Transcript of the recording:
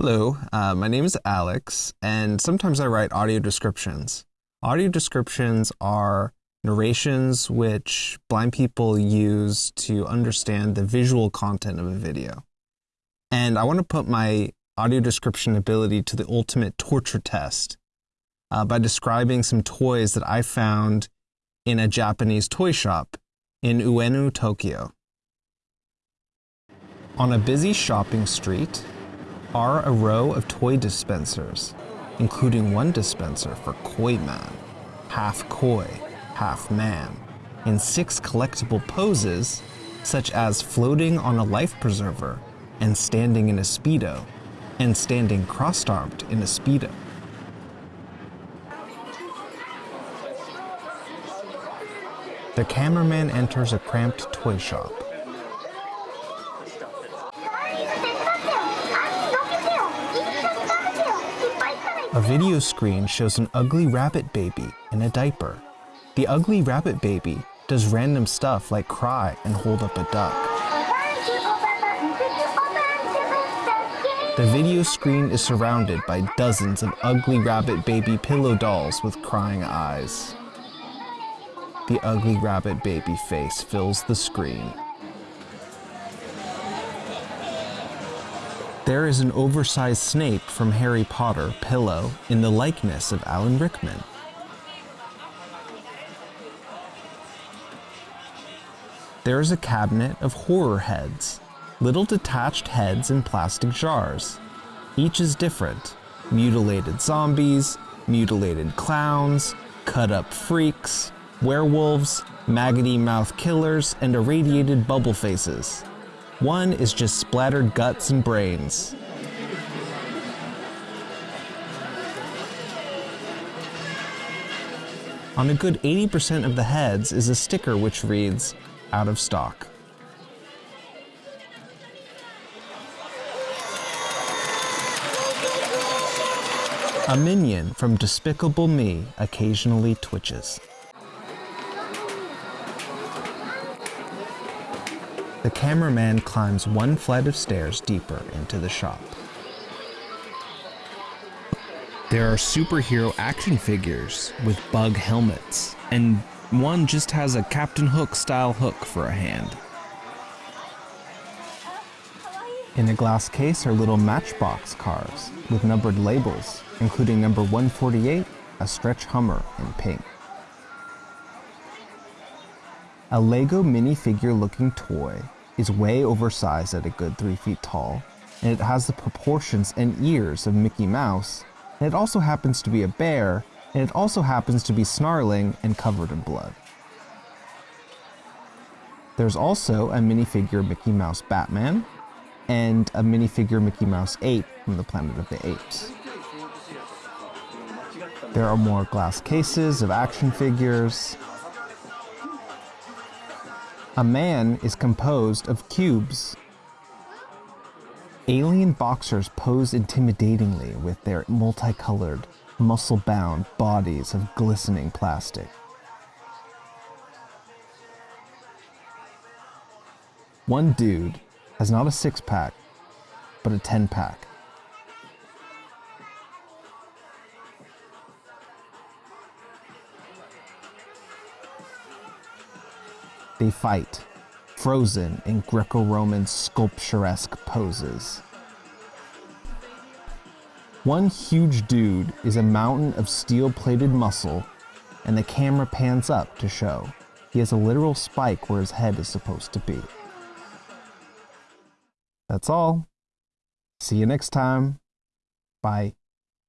Hello, uh, my name is Alex, and sometimes I write audio descriptions. Audio descriptions are narrations which blind people use to understand the visual content of a video. And I want to put my audio description ability to the ultimate torture test uh, by describing some toys that I found in a Japanese toy shop in Ueno, Tokyo. On a busy shopping street are a row of toy dispensers, including one dispenser for Koi Man, half koi, half man, in six collectible poses, such as floating on a life preserver and standing in a Speedo, and standing crossed armed in a Speedo. The cameraman enters a cramped toy shop. A video screen shows an ugly rabbit baby in a diaper. The ugly rabbit baby does random stuff like cry and hold up a duck. The video screen is surrounded by dozens of ugly rabbit baby pillow dolls with crying eyes. The ugly rabbit baby face fills the screen. There is an oversized Snape from Harry Potter pillow in the likeness of Alan Rickman. There is a cabinet of horror heads, little detached heads in plastic jars. Each is different. Mutilated zombies, mutilated clowns, cut up freaks, werewolves, maggoty mouth killers, and irradiated bubble faces. One is just splattered guts and brains. On a good 80% of the heads is a sticker which reads, out of stock. A minion from Despicable Me occasionally twitches. The cameraman climbs one flight of stairs deeper into the shop. There are superhero action figures with bug helmets, and one just has a Captain Hook style hook for a hand. In a glass case are little matchbox cars with numbered labels, including number 148, a stretch Hummer in pink. A Lego minifigure looking toy is way oversized at a good 3 feet tall, and it has the proportions and ears of Mickey Mouse, and it also happens to be a bear, and it also happens to be snarling and covered in blood. There's also a minifigure Mickey Mouse Batman, and a minifigure Mickey Mouse ape from the Planet of the Apes. There are more glass cases of action figures, a man is composed of cubes. Alien boxers pose intimidatingly with their multicolored, muscle-bound bodies of glistening plastic. One dude has not a six-pack, but a ten-pack. They fight, frozen in Greco-Roman sculpturesque poses. One huge dude is a mountain of steel-plated muscle, and the camera pans up to show he has a literal spike where his head is supposed to be. That's all. See you next time. Bye.